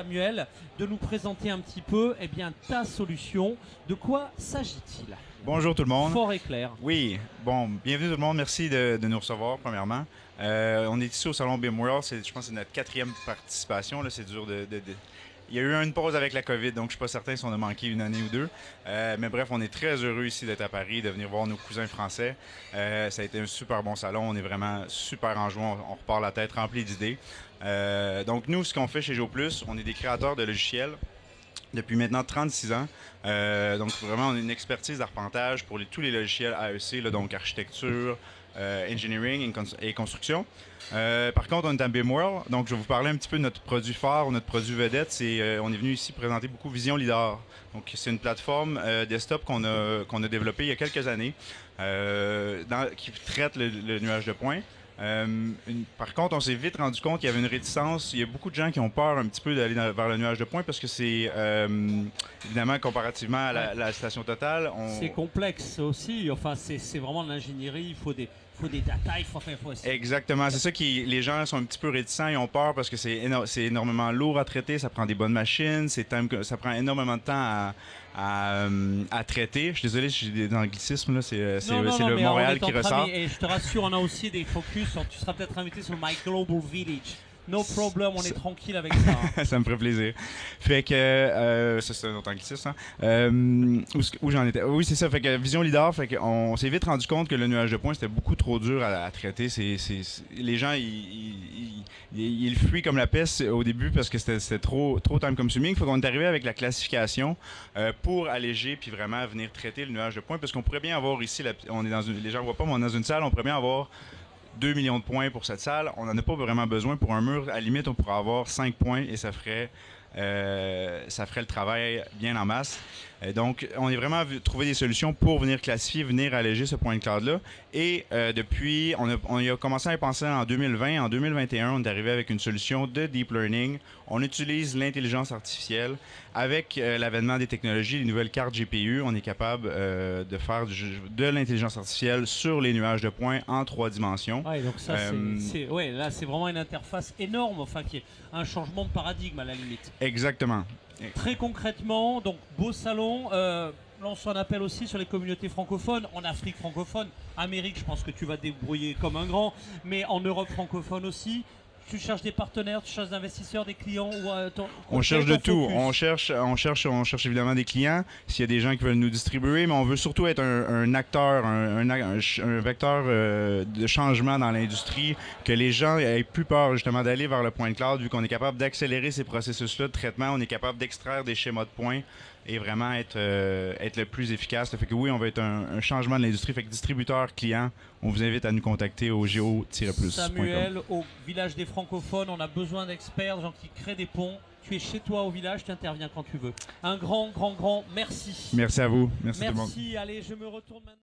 Samuel, de nous présenter un petit peu eh bien, ta solution. De quoi s'agit-il? Bonjour tout le monde. Fort et clair. Oui, bon, bienvenue tout le monde. Merci de, de nous recevoir, premièrement. Euh, on est ici au Salon BIM World. Je pense que c'est notre quatrième participation. C'est dur de, de- de- Il y a eu une pause avec la COVID, donc je suis pas certain si on a manqué une année ou deux. Euh, mais bref, on est très heureux ici d'être à Paris, de venir voir nos cousins français. Euh, ça a été un super bon salon. On est vraiment super en joie. On, repart la tête remplie d'idées. Euh, donc nous, ce qu'on fait chez GeoPlus, on est des créateurs de logiciels depuis maintenant 36 ans. Donc vraiment, on a une expertise d'arpentage pour tous les logiciels AEC, donc architecture, euh, engineering et, cons- et construction. Euh, par contre, on est à BIMWorld, donc je vais vous parler un petit peu de notre produit phare, notre produit vedette. C'est, euh, on est venu ici présenter beaucoup Vision Lidar. Donc c'est une plateforme desktop qu'on a, qu'on a développée il y a quelques années, qui traite le nuage de points. Euh, une- par contre, on s'est vite rendu compte qu'il y avait une réticence. Il y a beaucoup de gens qui ont peur un petit peu d'aller vers le nuage de points parce que c'est euh, évidemment comparativement à la, la station totale. On... C'est complexe aussi. Enfin, c'est vraiment de l'ingénierie. Il faut des, faut des data. Il faut, il faut essayer. Exactement, c'est ça qui les gens sont un petit peu réticents, ils ont peur parce que c'est éno- énormément lourd à traiter, ça prend des bonnes machines, c'est ça prend énormément de temps à, à, euh, à traiter. Je suis désolé si j'ai des anglicismes là, c'est euh, c'est- le Montréal qui ressort. Et je te rassure, on a aussi des focus. Tu seras peut-être invité sur My Global Village. No problem, on est C'est- tranquille avec ça. hein. ça me ferait plaisir. Fait que euh, ça c'est un autre anglicisme. hein. Euh, où j'en étais? Oui, c'est ça. Fait que Vision Lidar, fait que on s'est vite rendu compte que le nuage de points c'était beaucoup trop dur à, à traiter. C'est, les gens ils, ils, le fuient comme la peste au début parce que c'était, c'était trop trop time consuming. Faut qu'on est arrivé avec la classification euh, pour alléger puis vraiment venir traiter le nuage de points parce qu'on pourrait bien avoir ici, la- on est dans une, les gens voient pas, mais on est dans une salle, on pourrait bien avoir 2 millions de points pour cette salle. On n'en a pas vraiment besoin pour un mur. À la limite, on pourrait avoir 5 points et ça ferait, euh, ça ferait le travail bien en masse. Euh, donc, on est vraiment trouvé des solutions pour venir classifier, venir alléger ce point de cloud-là. Et euh, depuis, on a, on a commencé à y penser en 2020. En 2021, on est arrivé avec une solution de deep learning. On utilise l'intelligence artificielle. Avec euh, l'avènement des technologies, les nouvelles cartes GPU, on est capable euh, de faire du- de l'intelligence artificielle sur les nuages de points en trois dimensions. Ouais, donc ça, c'est- c'est, ouais, là, c'est vraiment une interface énorme, enfin, qui est un changement de paradigme à la limite. Exactement. Très concrètement, donc beau salon. Euh, lance un appel aussi sur les communautés francophones, en Afrique francophone, Amérique, je pense que tu vas débrouiller comme un grand, mais en Europe francophone aussi. Tu cherches des partenaires, tu cherches des investisseurs, des clients ou euh, ton- On cherche de tout. On cherche, on cherche, on cherche évidemment des clients. S'il y a des gens qui veulent nous distribuer, mais on veut surtout être un, un acteur, un vecteur euh, de changement dans l'industrie, que les gens aient plus peur justement d'aller vers le point de cloud, vu qu'on est capable d'accélérer ces processus-là de traitement, on est capable d'extraire des schémas de points et vraiment être, euh, être le plus efficace. Ça fait que oui, on va être un, un changement de l'industrie. Fait que distributeur, client, on vous invite à nous contacter au géo-plus. Samuel, au village des francophones, on a besoin d'experts, de gens qui créent des ponts. Tu es chez toi au village, tu interviens quand tu veux. Un grand, grand, grand merci. Merci à vous. Merci, tout le monde. Merci. Allez, je me retourne maintenant.